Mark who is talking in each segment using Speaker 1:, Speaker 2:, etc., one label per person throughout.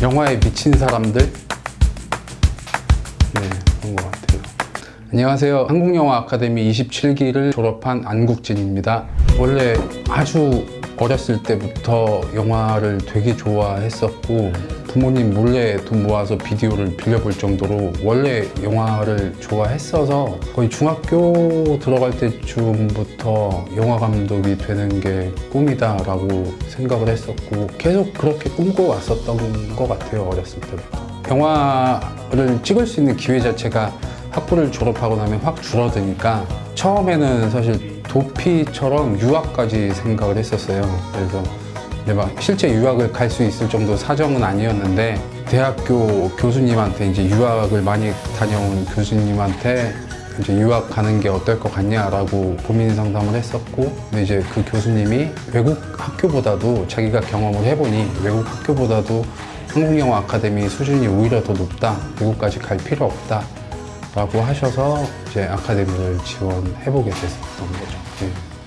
Speaker 1: 영화에 미친 사람들? 네 그런 것 같아요. 안녕하세요. 한국영화 아카데미 27기를 졸업한 안국진입니다. 원래 아주 어렸을 때부터 영화를 되게 좋아했었고 부모님 몰래 돈 모아서 비디오를 빌려볼 정도로 원래 영화를 좋아했어서 거의 중학교 들어갈 때쯤부터 영화 감독이 되는 게 꿈이다 라고 생각을 했었고 계속 그렇게 꿈꿔왔었던 것 같아요 어렸을 때부터. 영화를 찍을 수 있는 기회 자체가 학부를 졸업하고 나면 확 줄어드니까 처음에는 사실 도피처럼 유학까지 생각을 했었어요. 그래서 막 실제 유학을 갈 수 있을 정도 사정은 아니었는데 대학교 교수님한테 이제 유학을 많이 다녀온 교수님한테 이제 유학 가는 게 어떨 것 같냐라고 고민 상담을 했었고 근데 이제 그 교수님이 외국 학교보다도 자기가 경험을 해보니 외국 학교보다도 한국영화 아카데미 수준이 오히려 더 높다 외국까지 갈 필요 없다 라고 하셔서 이제 아카데미를 지원해보게 됐었던 거죠 네.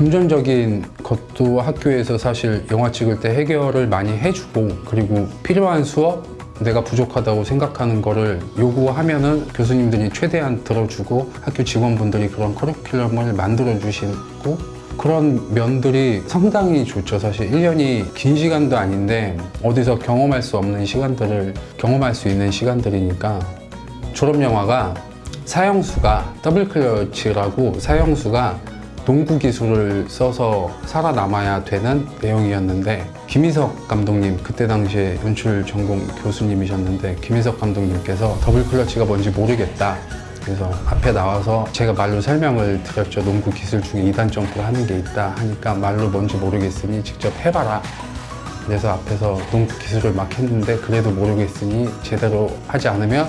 Speaker 1: 금전적인 것도 학교에서 사실 영화 찍을 때 해결을 많이 해주고 그리고 필요한 수업 내가 부족하다고 생각하는 거를 요구하면은 교수님들이 최대한 들어주고 학교 직원분들이 그런 커리큘럼을 만들어 주시고 그런 면들이 상당히 좋죠. 사실 1년이 긴 시간도 아닌데 어디서 경험할 수 없는 시간들을 경험할 수 있는 시간들이니까. 졸업 영화가 사형수가 double clutch라고 사형수가 농구 기술을 써서 살아남아야 되는 내용이었는데 김희석 감독님 그때 당시에 연출 전공 교수님이셨는데 김희석 감독님께서 double clutch가 뭔지 모르겠다. 그래서 앞에 나와서 제가 말로 설명을 드렸죠. 농구 기술 중에 2단 점프를 하는 게 있다 하니까 말로 뭔지 모르겠으니 직접 해봐라. 그래서 앞에서 농구 기술을 막 했는데 그래도 모르겠으니 제대로 하지 않으면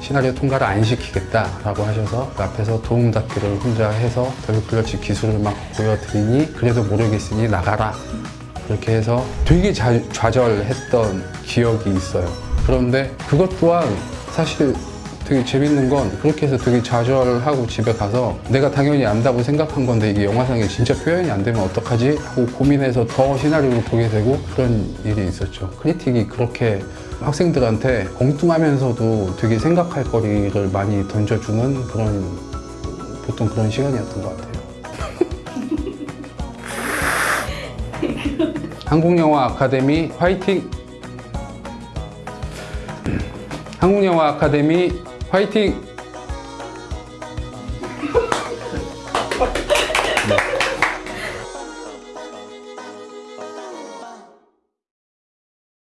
Speaker 1: 시나리오 통과를 안 시키겠다라고 하셔서 그 앞에서 도움 닫기를 혼자 해서 더블 클러치 기술을 막 보여드리니 그래도 모르겠으니 나가라. 그렇게 해서 되게 자, 좌절했던 기억이 있어요. 그런데 그것 또한 사실 되게 재밌는 건 그렇게 해서 되게 좌절하고 집에 가서 내가 당연히 안다고 생각한 건데 이게 영화상에 진짜 표현이 안 되면 어떡하지? 하고 고민해서 더 시나리오를 보게 되고 그런 일이 있었죠. 크리틱이 그렇게 학생들한테 엉뚱하면서도 되게 생각할 거리를 많이 던져주는 그런 보통 그런 시간이었던 것 같아요 한국영화 아카데미 화이팅! 한국영화 아카데미 화이팅!